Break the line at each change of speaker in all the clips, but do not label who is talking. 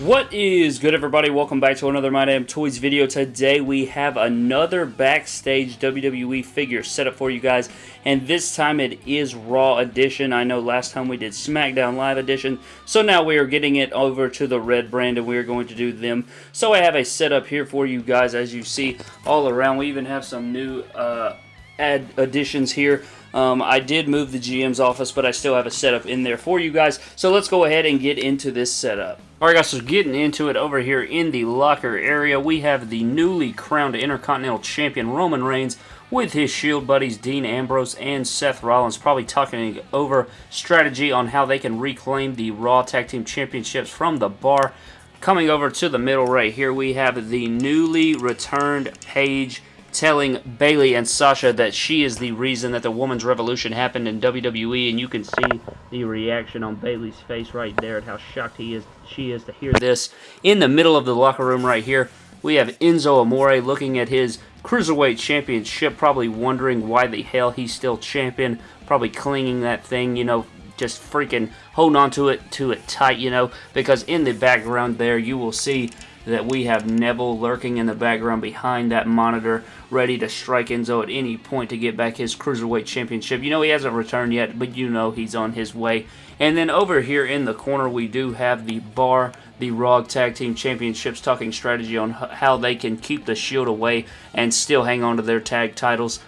What is good everybody? Welcome back to another My Damn Toys video. Today we have another backstage WWE figure set up for you guys and this time it is Raw Edition. I know last time we did SmackDown Live Edition so now we are getting it over to the red brand and we are going to do them. So I have a setup here for you guys as you see all around. We even have some new uh, add additions here. Um, I did move the GM's office, but I still have a setup in there for you guys. So let's go ahead and get into this setup. Alright guys, so getting into it over here in the locker area, we have the newly crowned Intercontinental Champion Roman Reigns with his Shield buddies Dean Ambrose and Seth Rollins probably talking over strategy on how they can reclaim the Raw Tag Team Championships from the bar. Coming over to the middle right here, we have the newly returned Paige telling Bayley and Sasha that she is the reason that the women's revolution happened in WWE, and you can see the reaction on Bayley's face right there at how shocked he is, she is to hear this. In the middle of the locker room right here, we have Enzo Amore looking at his Cruiserweight Championship, probably wondering why the hell he's still champion, probably clinging that thing, you know, just freaking holding on to it, to it tight, you know, because in the background there you will see that we have Neville lurking in the background behind that monitor, ready to strike Enzo at any point to get back his Cruiserweight Championship. You know he hasn't returned yet, but you know he's on his way. And then over here in the corner, we do have the Bar, the Raw Tag Team Championships, talking strategy on how they can keep the Shield away and still hang on to their tag titles.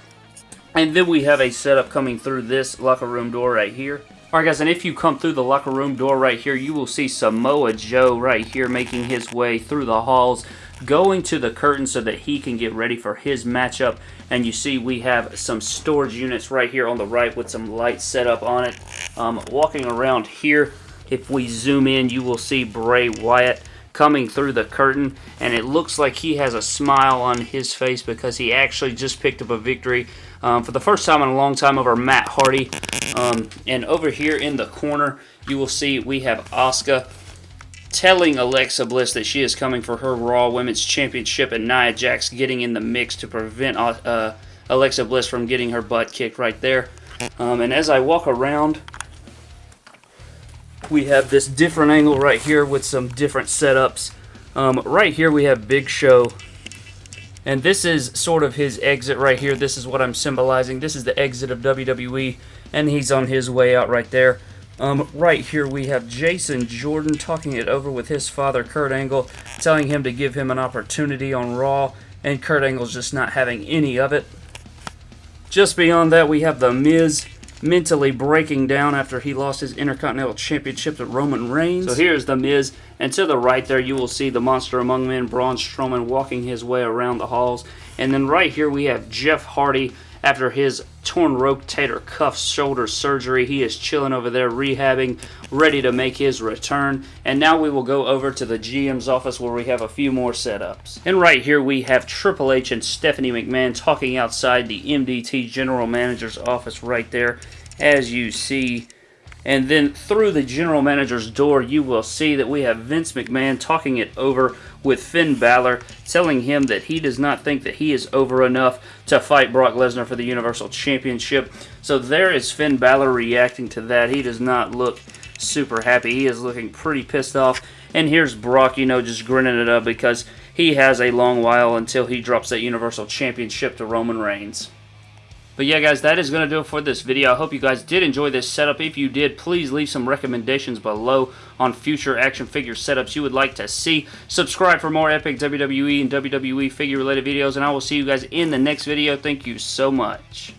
And then we have a setup coming through this locker room door right here. Alright guys, and if you come through the locker room door right here, you will see Samoa Joe right here making his way through the halls, going to the curtain so that he can get ready for his matchup. And you see we have some storage units right here on the right with some lights set up on it. Um, walking around here, if we zoom in, you will see Bray Wyatt coming through the curtain and it looks like he has a smile on his face because he actually just picked up a victory um, for the first time in a long time over Matt Hardy. Um, and over here in the corner you will see we have Asuka telling Alexa Bliss that she is coming for her Raw Women's Championship and Nia Jax getting in the mix to prevent uh, uh Alexa Bliss from getting her butt kicked right there. Um, and as I walk around we have this different angle right here with some different setups. Um, right here we have Big Show. And this is sort of his exit right here. This is what I'm symbolizing. This is the exit of WWE. And he's on his way out right there. Um, right here we have Jason Jordan talking it over with his father, Kurt Angle, telling him to give him an opportunity on Raw. And Kurt Angle's just not having any of it. Just beyond that, we have The Miz mentally breaking down after he lost his Intercontinental Championship to Roman Reigns. So here's The Miz, and to the right there you will see the Monster Among Men, Braun Strowman, walking his way around the halls. And then right here we have Jeff Hardy after his torn rotator cuff shoulder surgery. He is chilling over there, rehabbing, ready to make his return. And now we will go over to the GM's office where we have a few more setups. And right here we have Triple H and Stephanie McMahon talking outside the MDT General Manager's office right there, as you see and then through the general manager's door, you will see that we have Vince McMahon talking it over with Finn Balor, telling him that he does not think that he is over enough to fight Brock Lesnar for the Universal Championship. So there is Finn Balor reacting to that. He does not look super happy. He is looking pretty pissed off. And here's Brock, you know, just grinning it up because he has a long while until he drops that Universal Championship to Roman Reigns. But yeah, guys, that is going to do it for this video. I hope you guys did enjoy this setup. If you did, please leave some recommendations below on future action figure setups you would like to see. Subscribe for more epic WWE and WWE figure-related videos, and I will see you guys in the next video. Thank you so much.